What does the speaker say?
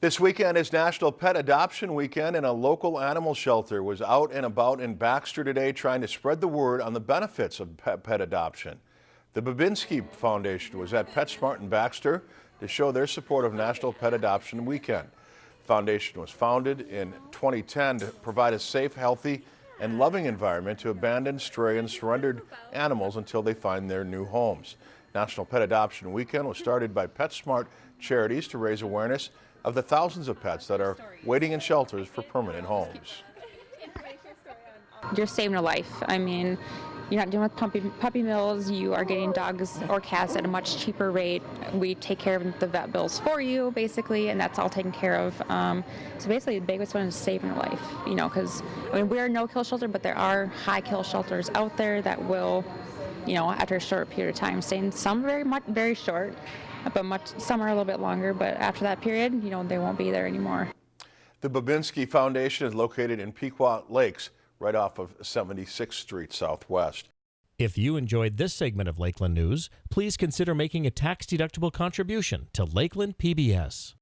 This weekend is National Pet Adoption Weekend and a local animal shelter was out and about in Baxter today trying to spread the word on the benefits of pet, pet adoption. The Babinski Foundation was at PetSmart in Baxter to show their support of National Pet Adoption Weekend. The foundation was founded in 2010 to provide a safe, healthy, and loving environment to abandoned, stray, and surrendered animals until they find their new homes. National Pet Adoption Weekend was started by PetSmart Charities to raise awareness of the thousands of pets that are waiting in shelters for permanent homes. You're saving a life. I mean, you're not dealing with puppy, puppy mills. You are getting dogs or cats at a much cheaper rate. We take care of the vet bills for you, basically, and that's all taken care of. Um, so basically, the biggest one is saving a life. You know, because I mean, we're no-kill shelter, but there are high-kill shelters out there that will, you know, after a short period of time, staying some very much very short, but much some are a little bit longer. But after that period, you know, they won't be there anymore. The Babinski Foundation is located in Pequot Lakes, right off of 76th Street Southwest. If you enjoyed this segment of Lakeland News, please consider making a tax-deductible contribution to Lakeland PBS.